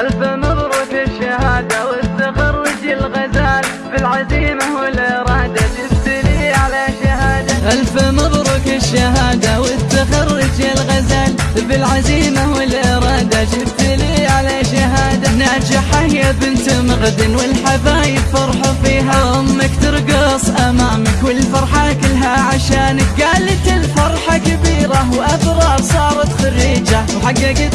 ألف مبروك الشهادة والتخرج الغزال. بالعزيمة والإرادة جبت لي على شهادة. ألف مبروك الشهادة والتخرج الغزال. بالعزيمة والإرادة جبت لي على شهادة. ناجحة يا بنت مغد والحبايب فرحوا فيها. أمك ترقص أمامك والفرحة كلها عشانك. قالت الفرحة كبيرة وأبرار صارت خريجة وحققت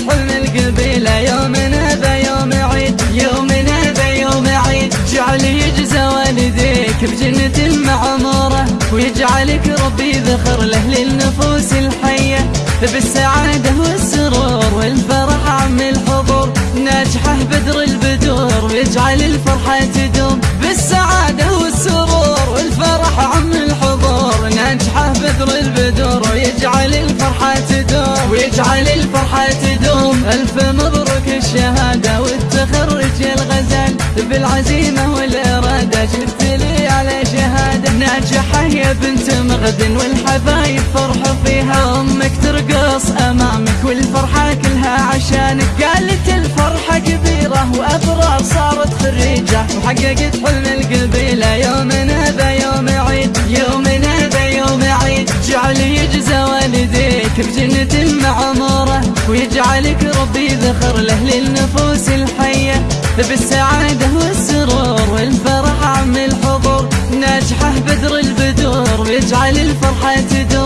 ربي ذخر له للنفوس الحية بالسعادة والسرور والفرح عم الحضور. ناجحه بدر البدور ويجعل الفرحة تدوم. بالسعادة والسرور والفرح عم الحضور. ناجحه بدر البدور ويجعل الفرحة تدوم. ويجعل الفرحة تدوم. ألف مبروك الشهادة والتخرج الغزال. بالعزيمة والإرادة جبت لي على شهادة. ناجحة يا بنت مغد والحبايب فرحوا فيها. أمك ترقص أمامك والفرحة كلها عشانك. قالت الفرحة كبيرة وأبرار صارت خريجة. وحققت حلم القبيلة يومنا ذا يوم عيد يومنا ذا يوم عيد. جعل يجزى والديك بجنة معمورة. ويجعلك ربي ذخر له للنفوس الحية. بالسعادة والسرور والفرح عم الحضور. ويجعل الفرحة تدوم